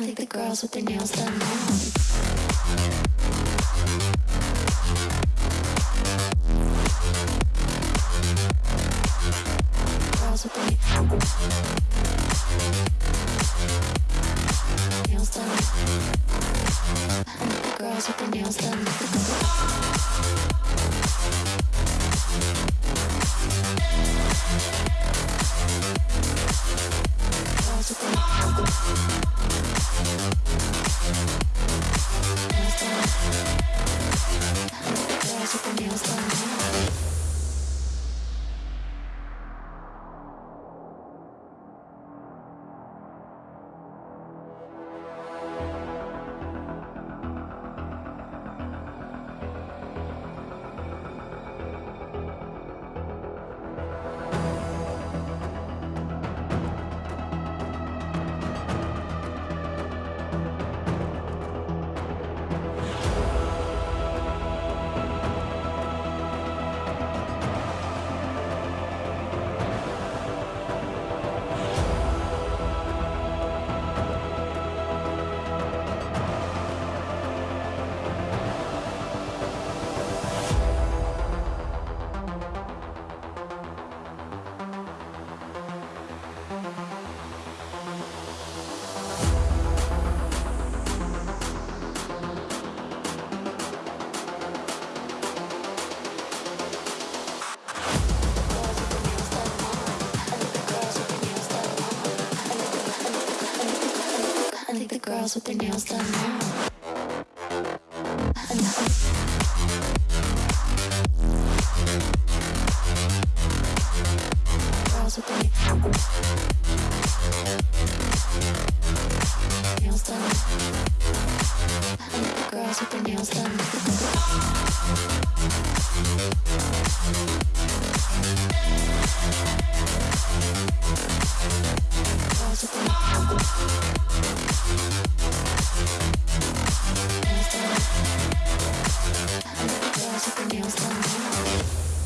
I think the girls with their nails done now. Girls with their with their nails done now. Girls with their nails done.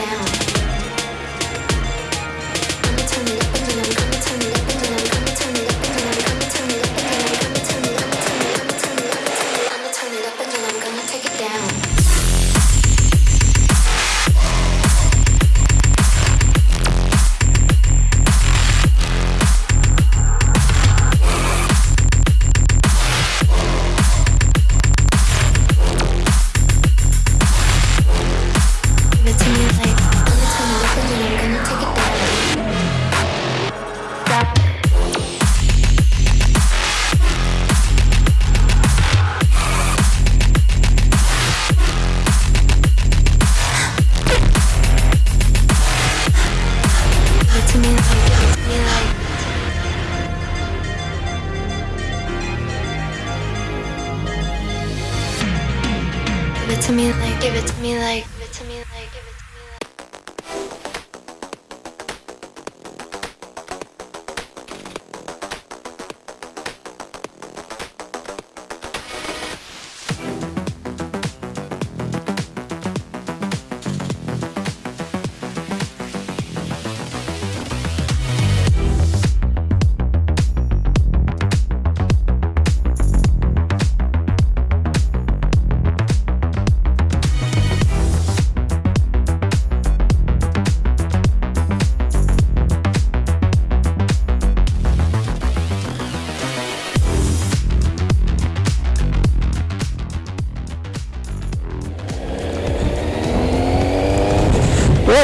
down.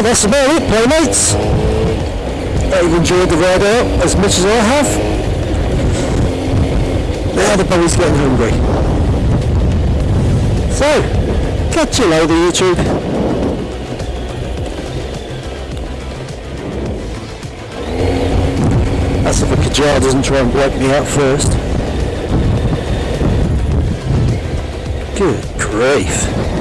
That's about it, playmates. Hope you've enjoyed the ride out as much as I have. Now the bunny's getting hungry. So, catch you later, YouTube. That's if a cager doesn't try and wipe me out first. Good grief.